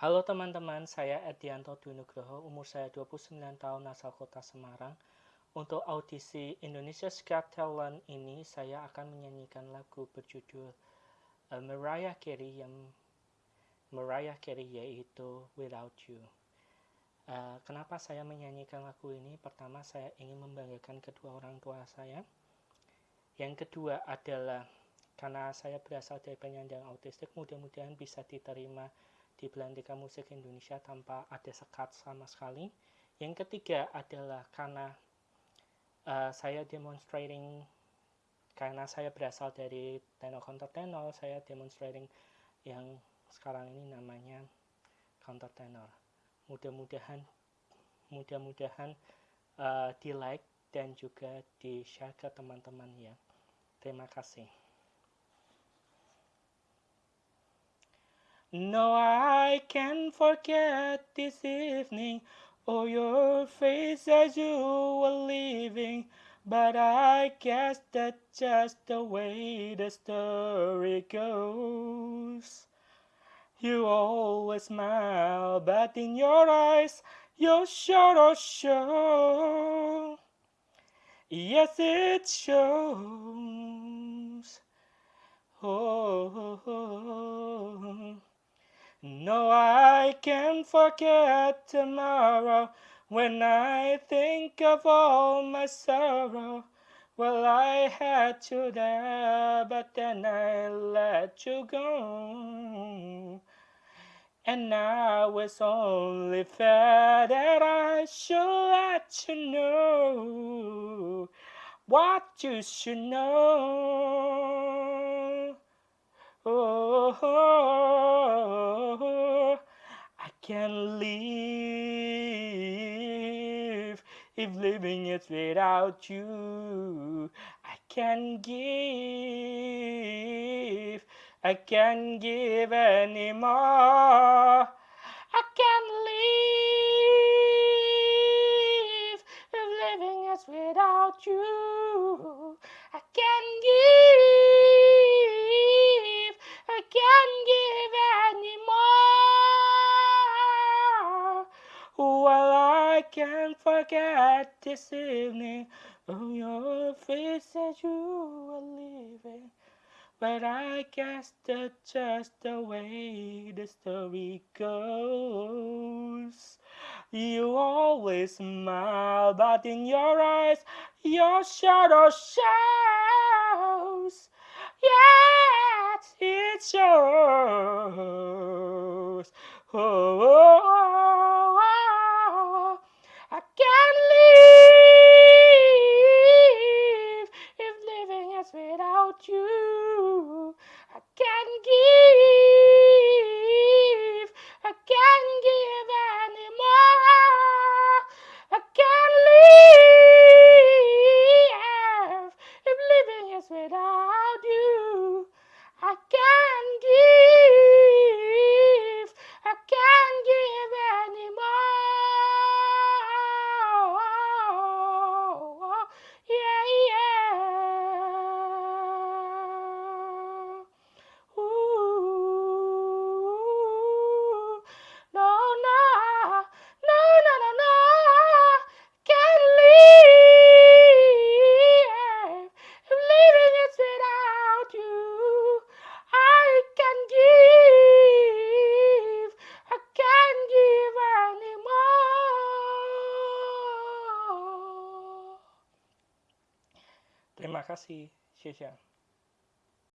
Halo teman-teman, saya Edianto Dunugroho, umur saya 29 tahun, asal kota Semarang. Untuk audisi Indonesia Got Talent ini, saya akan menyanyikan lagu berjudul uh, Mariah Carey yang Mariah Carey yaitu Without You. Uh, kenapa saya menyanyikan lagu ini? Pertama, saya ingin membanggakan kedua orang tua saya. Yang kedua adalah karena saya berasal dari penyandang autistik, mudah-mudahan bisa diterima di Belantika Musik Indonesia tanpa ada sekat sama sekali. Yang ketiga adalah karena uh, saya demonstrating karena saya berasal dari tenor countertenor, saya demonstrating yang sekarang ini namanya countertenor. Mudah-mudahan mudah-mudahan uh, di like dan juga di share ke teman-teman ya. Terima kasih. No, I can't forget this evening or your face as you were leaving. But I guess that's just the way the story goes. You always smile, but in your eyes, your shadow oh, show. Yes, it shows. Oh. oh, oh. oh. No, I can't forget tomorrow when I think of all my sorrow. Well, I had you there, but then I let you go. And now it's only fair that I should let you know what you should know. Oh, oh, oh, I can't live if living is without you. I can give, I can give anymore. I can't live if living is without you. Can't forget this evening on your face as you were leaving. But I guess that's just the way the story goes. You always smile, but in your eyes, your shadow shows. Yes, it shows. Oh, oh, is without you. I can't Terima kasih, Syesha.